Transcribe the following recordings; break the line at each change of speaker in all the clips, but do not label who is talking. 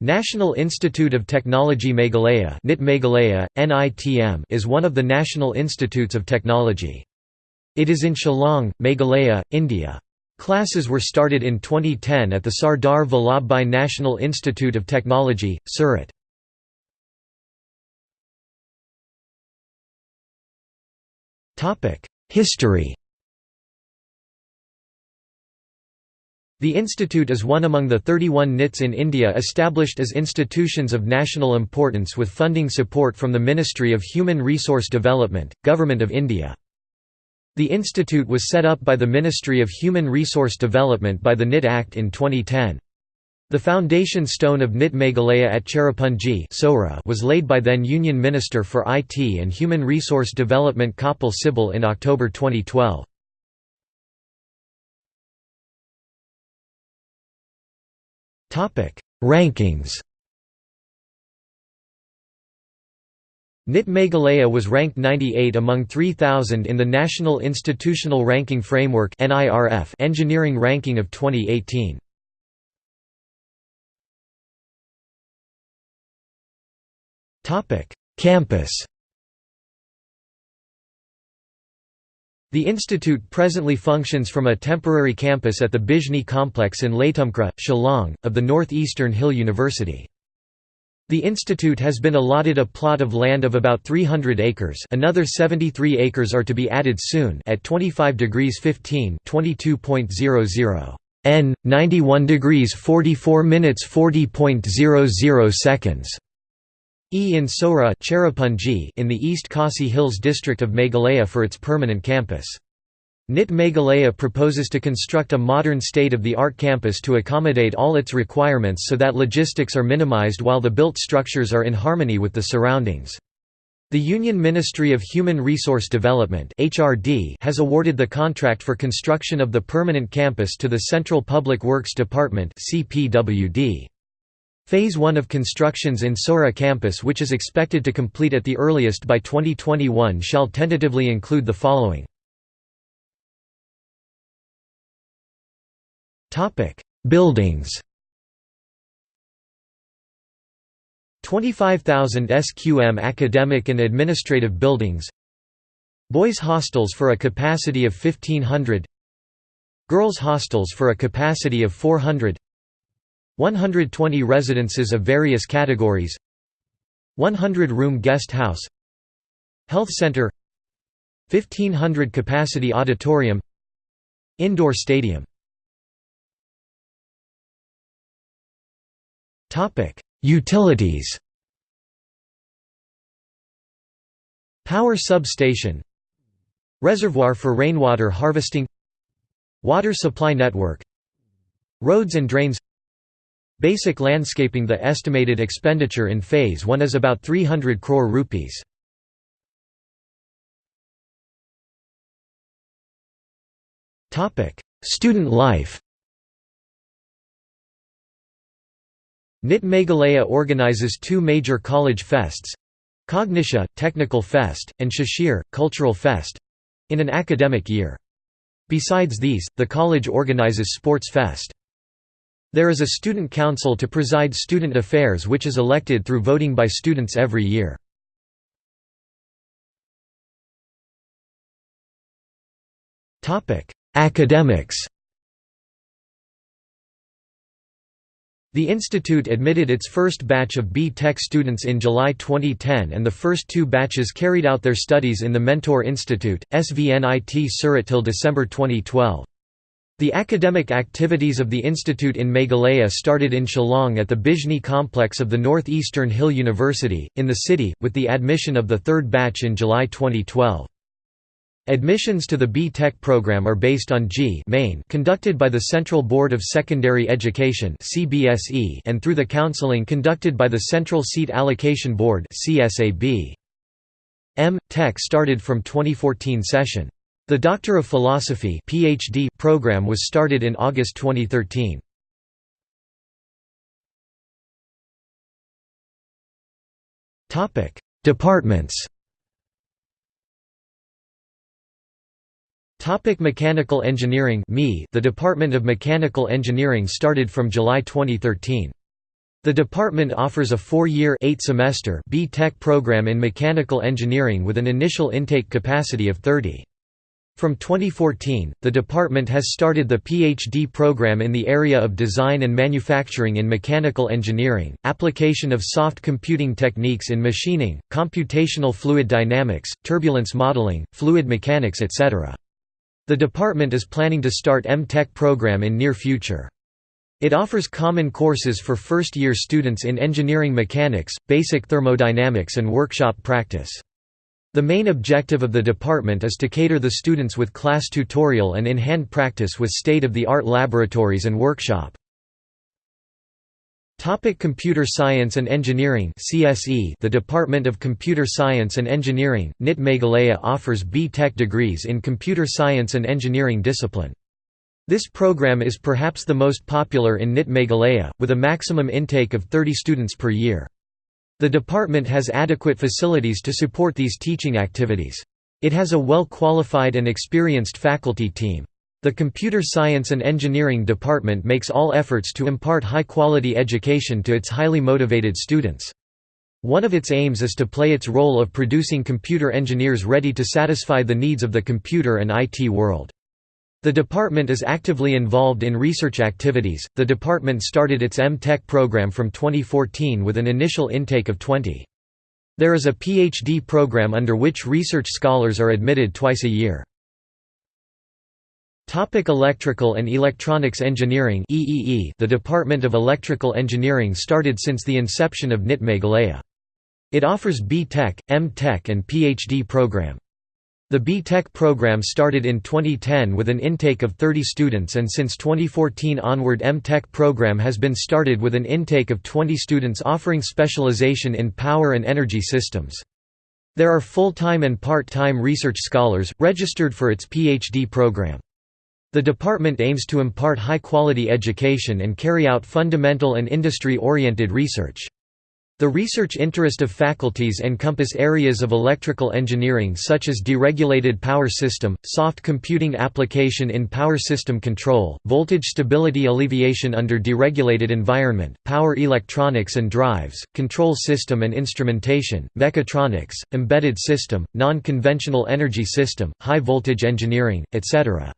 National Institute of Technology Meghalaya NIT Meghalaya, NITM is one of the National Institutes of Technology. It is in Shillong, Meghalaya, India. Classes were started in 2010 at the Sardar Vallabhbhai National Institute of Technology, Surat. History The institute is one among the 31 NITs in India established as institutions of national importance with funding support from the Ministry of Human Resource Development, Government of India. The institute was set up by the Ministry of Human Resource Development by the NIT Act in 2010. The foundation stone of NIT Meghalaya at Cherrapunji was laid by then Union Minister for IT and Human Resource Development Kapil Sibal in October 2012. Rankings NIT Meghalaya was ranked 98 among 3000 in the National Institutional Ranking Framework Engineering Ranking of 2018. Campus The institute presently functions from a temporary campus at the Bijni complex in Laitumkhrah, Shillong, of the North-Eastern Hill University. The institute has been allotted a plot of land of about 300 acres another 73 acres are to be added soon at 25 degrees 15 22.00 n, 91 degrees 44 minutes 40.00 seconds. E in Sohra in the East Khasi Hills district of Meghalaya for its permanent campus. NIT Meghalaya proposes to construct a modern state-of-the-art campus to accommodate all its requirements so that logistics are minimized while the built structures are in harmony with the surroundings. The Union Ministry of Human Resource Development has awarded the contract for construction of the permanent campus to the Central Public Works Department CPWD. Phase 1 of constructions in Sohra campus which is expected to complete at the earliest by 2021 shall tentatively include the following. Buildings 25,000 SQM academic and administrative buildings Boys hostels for a capacity of 1500 Girls hostels for a capacity of 400 120 residences of various categories 100-room guest house Health center 1500 capacity auditorium Indoor stadium. Utilities. Power substation. Reservoir for rainwater harvesting. Water supply network. Roads and drains Basic landscaping The estimated expenditure in Phase 1 is about 300 crore rupees. Student life NIT Meghalaya organizes two major college fests Cognisha, Technical Fest, and Shashir, Cultural Fest in an academic year. Besides these, the college organizes Sports Fest. There is a student council to preside student affairs which is elected through voting by students every year. Academics The institute admitted its first batch of B.Tech students in July 2010 and the first two batches carried out their studies in the Mentor Institute, SVNIT Surat till December 2012. The academic activities of the institute in Meghalaya started in Shillong at the Bijni complex of the North-Eastern Hill University, in the city, with the admission of the third batch in July 2012. Admissions to the B.Tech program are based on JEE Main conducted by the Central Board of Secondary Education and through the counseling conducted by the Central Seat Allocation Board M. Tech started from 2014 session. The Doctor of Philosophy PhD program was started in August 2013. Topic: Departments. Topic Mechanical Engineering The Department of Mechanical Engineering started from July 2013. The department offers a four-year B.Tech program in mechanical engineering with an initial intake capacity of 30. From 2014, the department has started the PhD program in the area of design and manufacturing in mechanical engineering, application of soft computing techniques in machining, computational fluid dynamics, turbulence modeling, fluid mechanics etc. The department is planning to start M.Tech program in near future. It offers common courses for first-year students in engineering mechanics, basic thermodynamics and workshop practice. The main objective of the department is to cater the students with class tutorial and in-hand practice with state-of-the-art laboratories and workshop. Topic Computer Science and Engineering CSE The Department of Computer Science and Engineering, NIT Meghalaya offers B.Tech degrees in Computer Science and Engineering discipline. This program is perhaps the most popular in NIT Meghalaya, with a maximum intake of 30 students per year. The department has adequate facilities to support these teaching activities. It has a well-qualified and experienced faculty team. The Computer Science and Engineering department makes all efforts to impart high-quality education to its highly motivated students. One of its aims is to play its role of producing computer engineers ready to satisfy the needs of the computer and IT world. The department is actively involved in research activities. The department started its M.Tech program from 2014 with an initial intake of 20. There is a PhD program under which research scholars are admitted twice a year. Topic Electrical and Electronics Engineering EEE The Department of Electrical Engineering started since the inception of NIT Meghalaya. It offers B.Tech, M.Tech and PhD program. The B.Tech program started in 2010 with an intake of 30 students and since 2014 onward M.Tech program has been started with an intake of 20 students offering specialization in power and energy systems. There are full-time and part-time research scholars, registered for its PhD program. The department aims to impart high-quality education and carry out fundamental and industry-oriented research. The research interest of faculties encompass areas of electrical engineering such as deregulated power system, soft computing application in power system control, voltage stability alleviation under deregulated environment, power electronics and drives, control system and instrumentation, mechatronics, embedded system, non-conventional energy system, high voltage engineering, etc.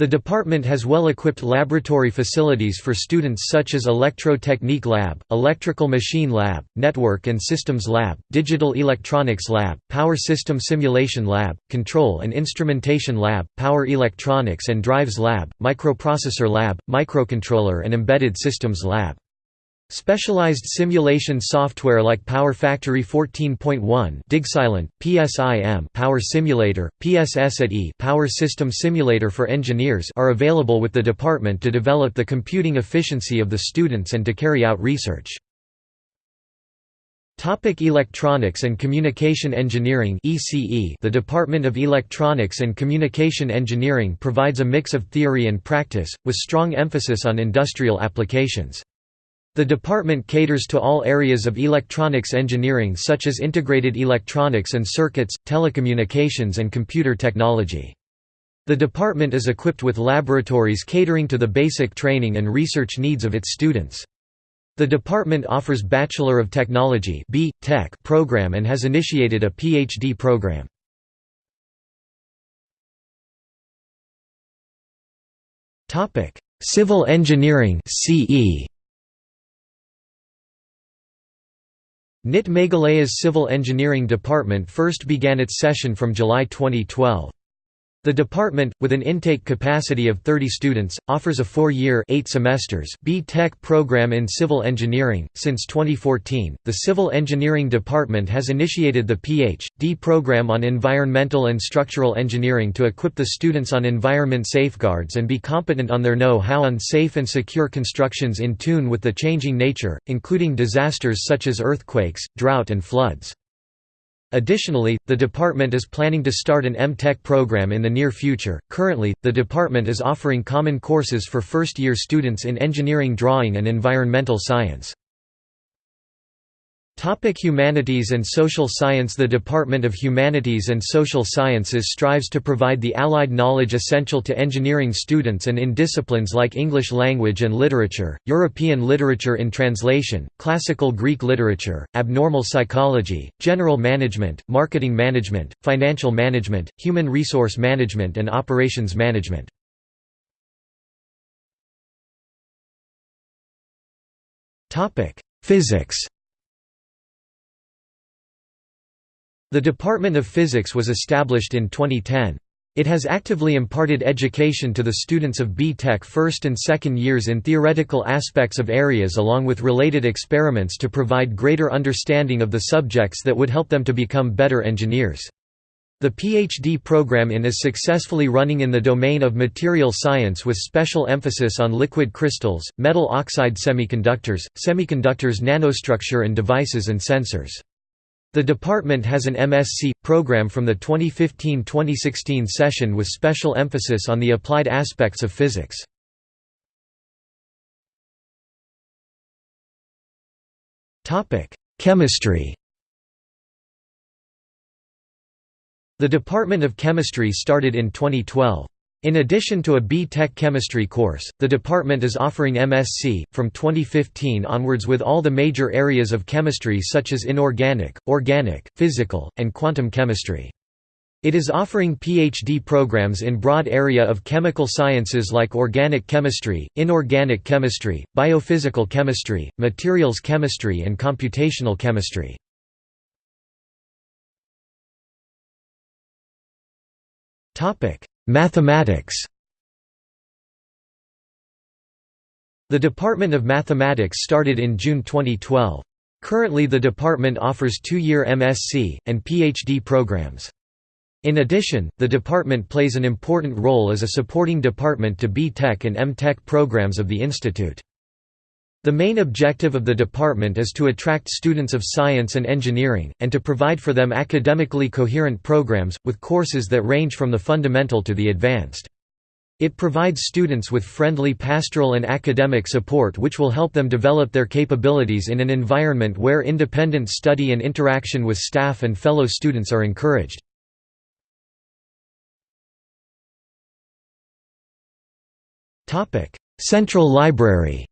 The department has well-equipped laboratory facilities for students such as Electro-Technique Lab, Electrical Machine Lab, Network and Systems Lab, Digital Electronics Lab, Power System Simulation Lab, Control and Instrumentation Lab, Power Electronics and Drives Lab, Microprocessor Lab, Microcontroller and Embedded Systems Lab. Specialized simulation software like Power Factory 14.1 DigSilent, PSIM Power Simulator, PSSAT Power System Simulator for Engineers are available with the department to develop the computing efficiency of the students and to carry out research. Topic Electronics and Communication Engineering ECE The Department of Electronics and Communication Engineering provides a mix of theory and practice, with strong emphasis on industrial applications. The department caters to all areas of electronics engineering such as integrated electronics and circuits, telecommunications and computer technology. The department is equipped with laboratories catering to the basic training and research needs of its students. The department offers Bachelor of Technology B. Tech program and has initiated a PhD program. Civil engineering CE NIT Meghalaya's Civil Engineering Department first began its session from July 2012. The department, with an intake capacity of 30 students, offers a four-year eight semesters B.Tech program in civil engineering. Since 2014, the Civil Engineering Department has initiated the Ph.D. program on Environmental and Structural Engineering to equip the students on environment safeguards and be competent on their know-how on safe and secure constructions in tune with the changing nature, including disasters such as earthquakes, drought and floods. Additionally, the department is planning to start an M.Tech program in the near future. Currently, the department is offering common courses for first year students in engineering drawing and environmental science. Topic Humanities and Social Science The Department of Humanities and Social Sciences strives to provide the allied knowledge essential to engineering students and in disciplines like English language and literature, European literature in translation, classical Greek literature, abnormal psychology, general management, marketing management, financial management, human resource management and operations management. Physics The Department of Physics was established in 2010. It has actively imparted education to the students of B.Tech first and second years in theoretical aspects of areas along with related experiments to provide greater understanding of the subjects that would help them to become better engineers. The PhD program in is successfully running in the domain of material science with special emphasis on liquid crystals, metal oxide semiconductors, semiconductors nanostructure and devices and sensors. The department has an MSc program from the 2015-2016 session with special emphasis on the applied aspects of physics. Topic: Chemistry. The Department of Chemistry started in 2012. In addition to a B.Tech chemistry course, the department is offering MSc, from 2015 onwards with all the major areas of chemistry such as inorganic, organic, physical, and quantum chemistry. It is offering PhD programs in broad area of chemical sciences like organic chemistry, inorganic chemistry, biophysical chemistry, materials chemistry and computational chemistry. Topic: Mathematics The Department of Mathematics started in June 2012. Currently the department offers two-year MSc, and PhD programs. In addition, the department plays an important role as a supporting department to B.Tech and M.Tech programs of the institute. The main objective of the department is to attract students of science and engineering, and to provide for them academically coherent programs, with courses that range from the fundamental to the advanced. It provides students with friendly pastoral and academic support which will help them develop their capabilities in an environment where independent study and interaction with staff and fellow students are encouraged. Central Library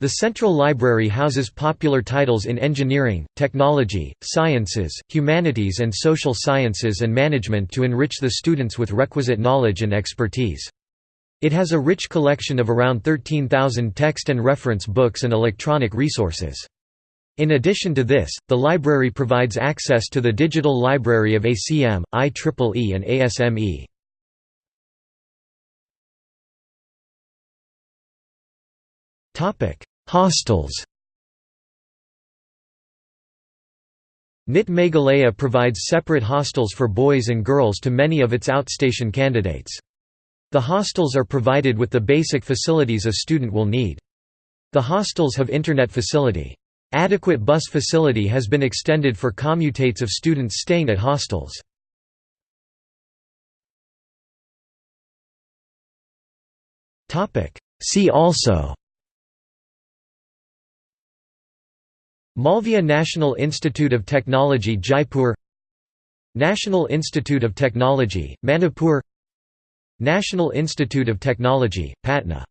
The Central Library houses popular titles in engineering, technology, sciences, humanities and social sciences and management to enrich the students with requisite knowledge and expertise. It has a rich collection of around 13,000 text and reference books and electronic resources. In addition to this, the library provides access to the digital library of ACM, IEEE and ASME. Hostels NIT Meghalaya provides separate hostels for boys and girls to many of its outstation candidates. The hostels are provided with the basic facilities a student will need. The hostels have internet facility. Adequate bus facility has been extended for commutates of students staying at hostels. See also Malviya National Institute of Technology Jaipur National Institute of Technology, Manipur National Institute of Technology, Patna